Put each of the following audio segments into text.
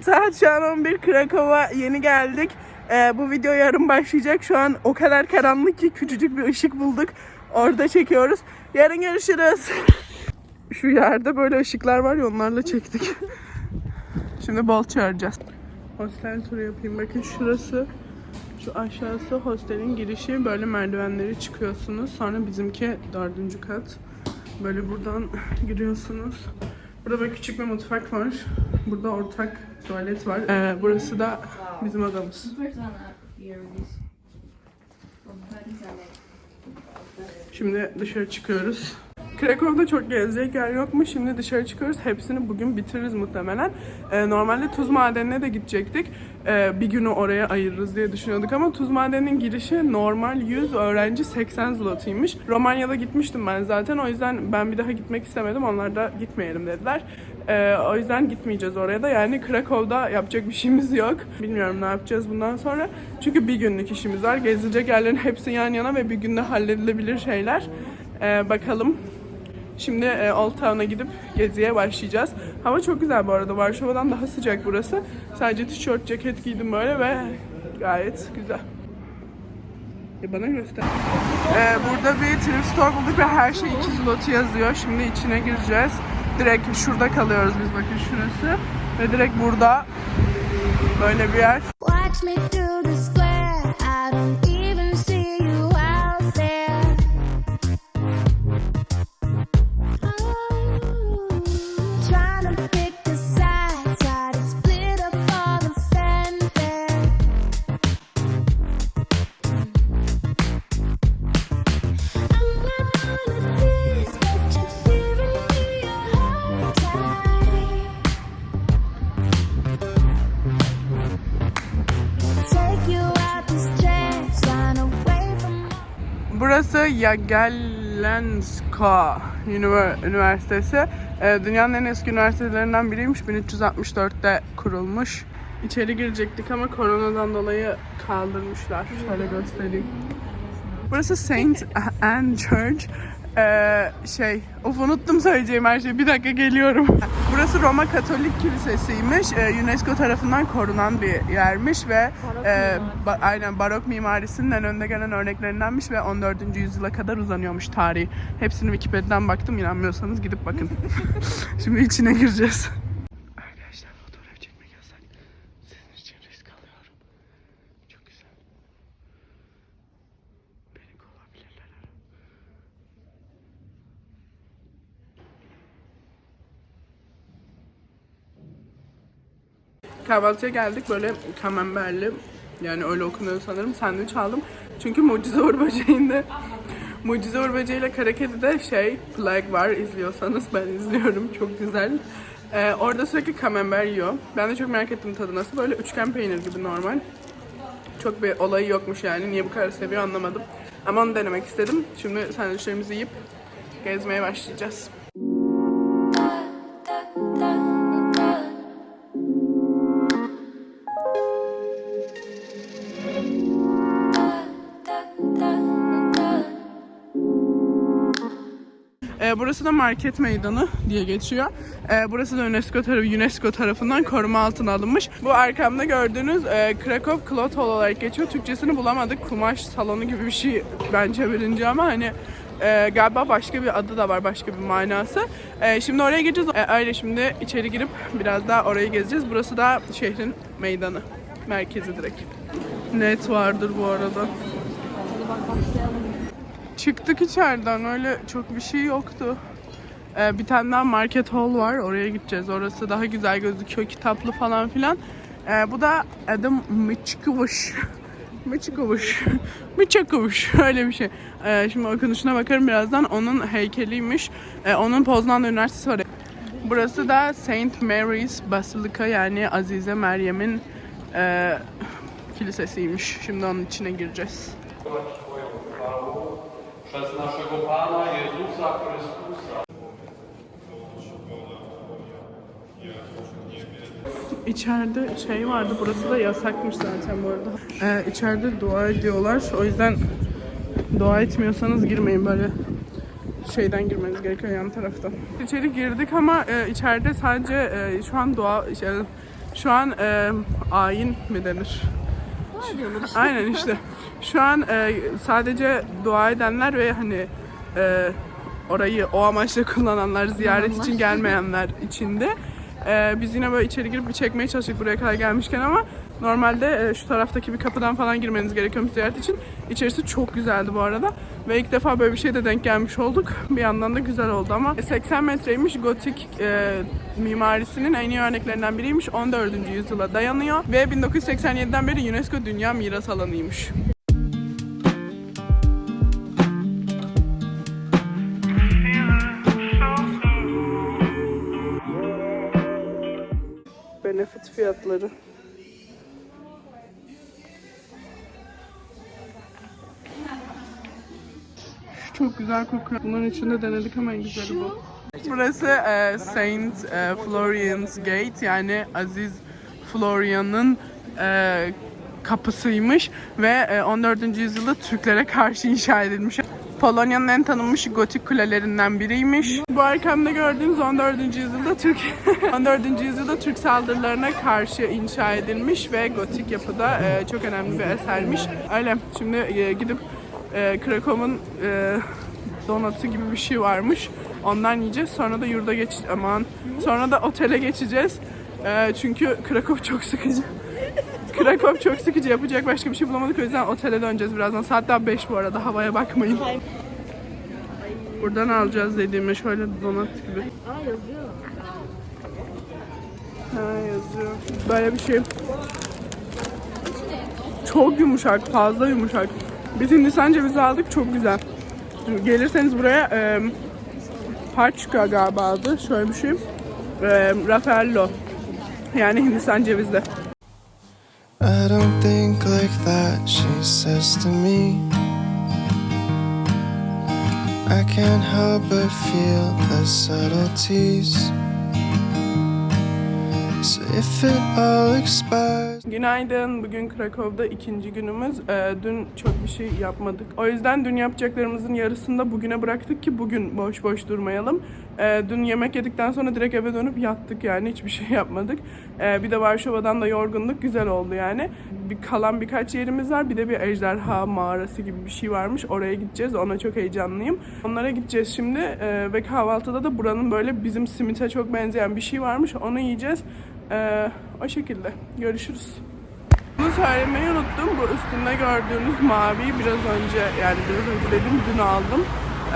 Saat şu an 11 Krakow'a yeni geldik. Ee, bu video yarın başlayacak. Şu an o kadar karanlık ki küçücük bir ışık bulduk. Orada çekiyoruz. Yarın görüşürüz. Şu yerde böyle ışıklar var ya onlarla çektik. Şimdi bol çağıracağız. Hostel turu yapayım. Bakın şurası. Şu aşağısı hostelin girişi. Böyle merdivenleri çıkıyorsunuz. Sonra bizimki dördüncü kat. Böyle buradan giriyorsunuz. Burada böyle küçük bir mutfak var. Burada ortak tuvalet var. Ee, burası da bizim odamız. Şimdi dışarı çıkıyoruz. Krakow'da çok gezecek yer yokmuş. Şimdi dışarı çıkıyoruz. Hepsini bugün bitiririz muhtemelen. Ee, normalde tuz madenine de gidecektik. Ee, bir günü oraya ayırırız diye düşünüyorduk ama tuz madeninin girişi normal 100 öğrenci 80 zlotıymış. Romanya'da gitmiştim ben zaten. O yüzden ben bir daha gitmek istemedim. Onlar da gitmeyelim dediler. Ee, o yüzden gitmeyeceğiz oraya da. Yani Krakow'da yapacak bir şeyimiz yok. Bilmiyorum ne yapacağız bundan sonra. Çünkü bir günlük işimiz var. Gezilecek yerlerin hepsi yan yana ve bir günde halledilebilir şeyler. Ee, bakalım. Şimdi e, Old Town'a gidip geziye başlayacağız. Hava çok güzel bu arada. Varşova'dan daha sıcak burası. Sadece tişört, ceket giydim böyle ve gayet güzel. E bana göster. Ee, burada bir thrift store bulduk ve her şey 2 zloty yazıyor. Şimdi içine gireceğiz. Direkt şurada kalıyoruz biz bakın şurası. Ve direkt burada böyle bir yer. Watch me through the square. I don't Burası Jagiellońska Ünivers- Üniversitesi. Ee, dünyanın en eski üniversitelerinden biriymiş. 1364'te kurulmuş. İçeri girecektik ama koronadan dolayı kaldırmışlar. Şöyle göstereyim. Burası Saint Anne Church. Ee, şey, of unuttum söyleyeceğim her şeyi. Bir dakika geliyorum. Burası Roma Katolik Kilisesi'ymiş. Ee, UNESCO tarafından korunan bir yermiş ve e, ba- aynen barok mimarisinin en önde gelen örneklerindenmiş ve 14. yüzyıla kadar uzanıyormuş tarihi. Hepsini Wikipedia'dan baktım. İnanmıyorsanız gidip bakın. Şimdi içine gireceğiz. Kahvaltıya geldik böyle kamemberli yani öyle okunuyor sanırım sandviç aldım. Çünkü Mucize Uğur Mucize Uğur Böceği ile Kara Kedi'de şey flag var izliyorsanız ben izliyorum çok güzel. Ee, orada sürekli kamember yiyor. Ben de çok merak ettim tadı nasıl. Böyle üçgen peynir gibi normal. Çok bir olayı yokmuş yani. Niye bu kadar seviyor anlamadım. Ama onu denemek istedim. Şimdi sandviçlerimizi yiyip gezmeye başlayacağız. Ee, burası da market meydanı diye geçiyor. Ee, burası da UNESCO, tarafı, UNESCO tarafından koruma altına alınmış. Bu arkamda gördüğünüz e, Krakow Cloth Hall olarak geçiyor. Türkçesini bulamadık. Kumaş salonu gibi bir şey bence birinci ama hani e, galiba başka bir adı da var, başka bir manası. E, şimdi oraya gireceğiz. E, öyle şimdi içeri girip biraz daha orayı gezeceğiz. Burası da şehrin meydanı. Merkezi direkt. Net vardır bu arada. Çıktık içeriden öyle çok bir şey yoktu. Ee, bir tane daha market hall var oraya gideceğiz. Orası daha güzel gözüküyor kitaplı falan filan. Ee, bu da adım Mıçkıvış. Mıçkıvış. Mıçkıvış öyle bir şey. Ee, şimdi okunuşuna bakarım birazdan. Onun heykeliymiş. Ee, onun Poznan'da üniversitesi var. Burası da Saint Mary's Basilica yani Azize Meryem'in e, kilisesiymiş. Şimdi onun içine gireceğiz. Przez naszego Pana Jezusa Chrystusa. İçeride şey vardı, burası da yasakmış zaten bu arada. Ee, içeride dua ediyorlar. O yüzden dua etmiyorsanız girmeyin böyle şeyden girmeniz gerekiyor yan taraftan. İçeri girdik ama e, içeride sadece e, şu an dua şey, Şu an e, ayin mi denir? Aynen işte. Şu an e, sadece dua edenler ve hani e, orayı o amaçla kullananlar, ziyaret için gelmeyenler içinde. E, biz yine böyle içeri girip bir çekmeye çalıştık buraya kadar gelmişken ama normalde e, şu taraftaki bir kapıdan falan girmeniz gerekiyormuş ziyaret için. İçerisi çok güzeldi bu arada. Ve ilk defa böyle bir şeyde denk gelmiş olduk. Bir yandan da güzel oldu ama 80 metreymiş gotik e, mimarisinin en iyi örneklerinden biriymiş. 14. yüzyıla dayanıyor ve 1987'den beri UNESCO Dünya Miras Alanı'ymış. Benefit fiyatları. Şu çok güzel kokuyor. Bunların içinde denedik ama en güzeli bu. Burası e, Saint e, Florian's Gate yani Aziz Florian'ın e, kapısıymış ve e, 14. yüzyılda Türklere karşı inşa edilmiş. Polonya'nın en tanınmış gotik kulelerinden biriymiş. Bu arkamda gördüğünüz 14. yüzyılda Türk 14. yüzyılda Türk saldırılarına karşı inşa edilmiş ve gotik yapıda e, çok önemli bir esermiş. Öyle şimdi e, gidip e, Krakow'un donatı gibi bir şey varmış. Ondan yiyeceğiz. Sonra da yurda geç aman. Sonra da otele geçeceğiz. Çünkü Krakow çok sıkıcı. Krakow çok sıkıcı. Yapacak başka bir şey bulamadık. O yüzden otele döneceğiz birazdan. Saat daha 5 bu arada. Havaya bakmayın. Buradan alacağız dediğime şöyle donat gibi. Aa yazıyor. Ha yazıyor. Böyle bir şey. Çok yumuşak, fazla yumuşak. Biz Hindistan cevizi aldık, çok güzel. Gelirseniz buraya e, Parçka galiba adı, şöyle bir şey. E, Raffaello. Yani Hindistan cevizli. I don't think like that, she says to me. I can't help but feel the subtleties. So if it all expires. Günaydın. Bugün Krakow'da ikinci günümüz. Ee, dün çok bir şey yapmadık. O yüzden dün yapacaklarımızın yarısını da bugüne bıraktık ki bugün boş boş durmayalım. Ee, dün yemek yedikten sonra direkt eve dönüp yattık yani hiçbir şey yapmadık. Ee, bir de Varşova'dan da yorgunluk güzel oldu yani. Bir kalan birkaç yerimiz var. Bir de bir ejderha mağarası gibi bir şey varmış. Oraya gideceğiz. Ona çok heyecanlıyım. Onlara gideceğiz şimdi. Ee, ve kahvaltıda da buranın böyle bizim simite çok benzeyen bir şey varmış. Onu yiyeceğiz. Ee, o şekilde. Görüşürüz. Bunu söylemeyi unuttum. Bu üstünde gördüğünüz maviyi biraz önce yani biraz önce dedim dün aldım.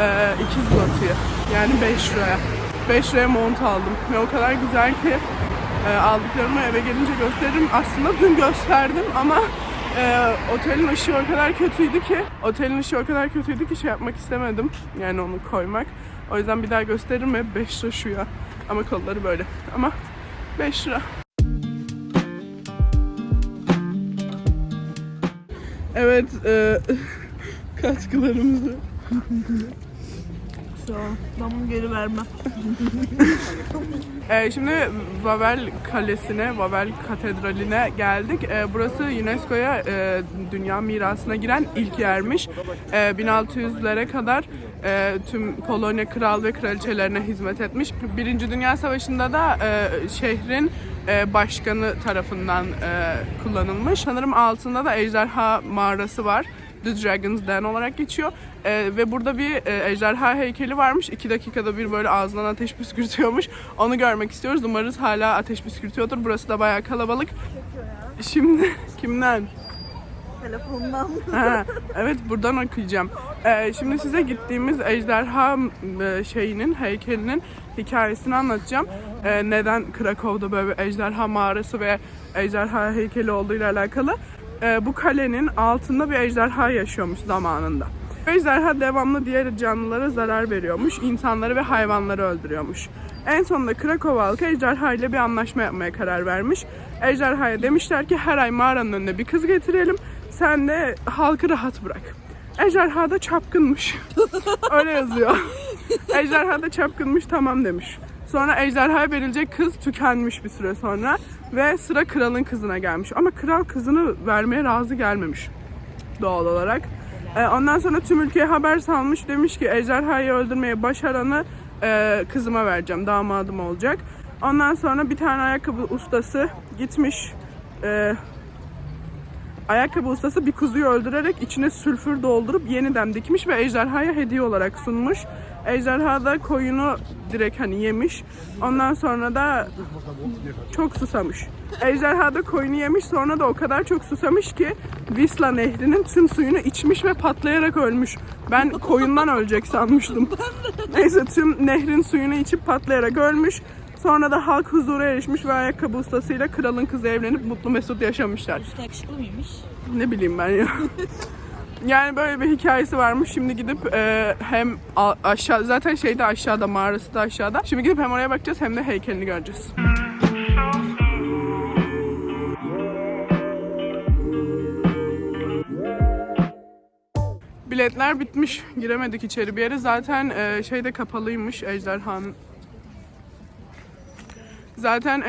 Ee, ikiz batıyı. Yani 5 liraya. 5 liraya mont aldım. Ve o kadar güzel ki e, aldıklarımı eve gelince gösteririm. Aslında dün gösterdim ama e, otelin ışığı o kadar kötüydü ki otelin ışığı o kadar kötüydü ki şey yapmak istemedim. Yani onu koymak. O yüzden bir daha gösteririm ve 5 lira şu ya. Ama kolları böyle. Ama 5 lira. Evet, e, katkılarımızı. Ben bunu geri vermem. E, şimdi Vavel Kalesi'ne, Vavel Katedrali'ne geldik. E, burası UNESCO'ya e, Dünya Mirası'na giren ilk yermiş. E, 1600'lere kadar e, tüm Polonya kral ve kraliçelerine hizmet etmiş. Birinci Dünya Savaşı'nda da e, şehrin e, başkanı tarafından e, kullanılmış. Sanırım altında da ejderha mağarası var. The Dragon's Den olarak geçiyor. Ee, ve burada bir e, ejderha heykeli varmış. İki dakikada bir böyle ağzından ateş püskürtüyormuş. Onu görmek istiyoruz. Umarız hala ateş püskürtüyordur. Burası da bayağı kalabalık. Şimdi kimden? Telefondan. Ha, evet buradan okuyacağım. Ee, şimdi size gittiğimiz ejderha e, şeyinin, heykelinin hikayesini anlatacağım. Ee, neden Krakow'da böyle bir ejderha mağarası ve ejderha heykeli olduğuyla alakalı. Ee, bu kalenin altında bir ejderha yaşıyormuş zamanında. Ejderha devamlı diğer canlılara zarar veriyormuş, insanları ve hayvanları öldürüyormuş. En sonunda Krakow halkı ejderha ile bir anlaşma yapmaya karar vermiş. Ejderhaya demişler ki her ay mağaranın önüne bir kız getirelim. Sen de halkı rahat bırak. Ejderha da çapkınmış. Öyle yazıyor. Ejderha da çapkınmış tamam demiş. Sonra ejderhaya verilecek kız tükenmiş bir süre sonra. Ve sıra kralın kızına gelmiş. Ama kral kızını vermeye razı gelmemiş doğal olarak. Ee, ondan sonra tüm ülkeye haber salmış. Demiş ki ejderhayı öldürmeyi başaranı e, kızıma vereceğim. Damadım olacak. Ondan sonra bir tane ayakkabı ustası gitmiş. e, ayakkabı ustası bir kuzuyu öldürerek içine sülfür doldurup yeniden dikmiş ve ejderhaya hediye olarak sunmuş. Ejderha da koyunu direkt hani yemiş. Ondan sonra da çok susamış. Ejderha da koyunu yemiş sonra da o kadar çok susamış ki Visla nehrinin tüm suyunu içmiş ve patlayarak ölmüş. Ben koyundan ölecek sanmıştım. Neyse tüm nehrin suyunu içip patlayarak ölmüş. Sonra da halk huzura erişmiş ve ayakkabı ustasıyla kralın kızı evlenip mutlu mesut yaşamışlar. Usta yakışıklı mıymış? Ne bileyim ben ya. Yani böyle bir hikayesi varmış. Şimdi gidip e, hem aşağı zaten şeyde aşağıda mağarası da aşağıda. Şimdi gidip hem oraya bakacağız hem de heykelini göreceğiz. Biletler bitmiş. Giremedik içeri bir yere. Zaten e, şeyde kapalıymış ejderhanın. Zaten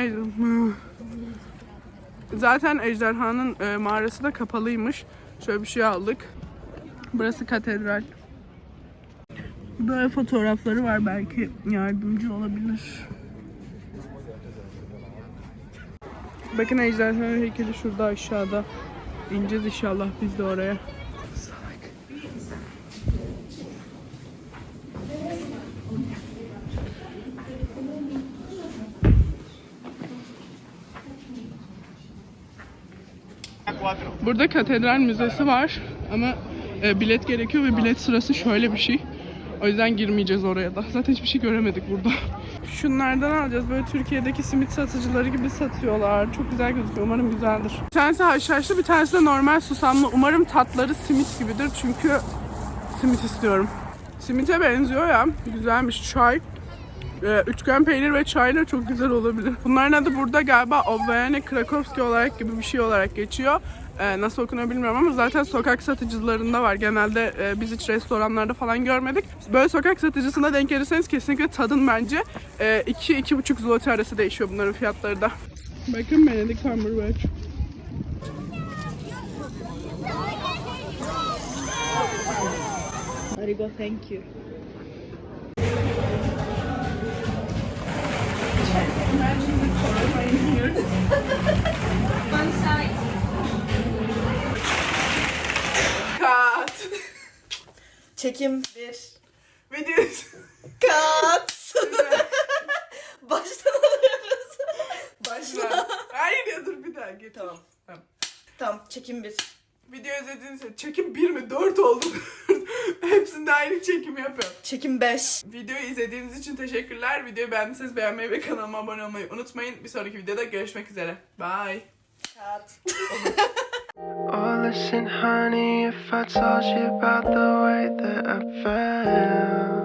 Zaten ejderhanın e, mağarası da kapalıymış. Şöyle bir şey aldık. Burası katedral. Böyle fotoğrafları var belki yardımcı olabilir. Bakın ejderhanın heykeli şurada aşağıda. İneceğiz inşallah biz de oraya. Burada katedral müzesi var ama e, bilet gerekiyor ve bilet sırası şöyle bir şey. O yüzden girmeyeceğiz oraya da. Zaten hiçbir şey göremedik burada. Şunlardan alacağız. Böyle Türkiye'deki simit satıcıları gibi satıyorlar. Çok güzel gözüküyor. Umarım güzeldir. Bir tanesi haşhaşlı, bir tanesi de normal susamlı. Umarım tatları simit gibidir. Çünkü simit istiyorum. Simite benziyor ya. Güzelmiş. Çay. Ee, üçgen peynir ve çayla çok güzel olabilir. Bunların adı burada galiba Obvayane Krakowski olarak gibi bir şey olarak geçiyor. Ee, nasıl okunuyor bilmiyorum ama zaten sokak satıcılarında var. Genelde e, biz hiç restoranlarda falan görmedik. Böyle sokak satıcısına denk gelirseniz kesinlikle tadın bence. 2-2,5 zloty arası değişiyor bunların fiyatları da. Bakın Benedict Cumberbatch. Arigo thank you. Kat. Çekim bir. Videos. Kat. Baştan alıyoruz. Başla. Hayır ya dur bir daha git. Tamam. Tamam. Tamam çekim bir. Video izlediğiniz için çekim 1 mi 4 oldu. Hepsinde aynı çekimi yapıyorum. Çekim 5. Videoyu izlediğiniz için teşekkürler. Videoyu beğendiyseniz beğenmeyi ve kanalıma abone olmayı unutmayın. Bir sonraki videoda görüşmek üzere. Bye. Kat. Oh, listen, honey, if I told you about the way that I felt.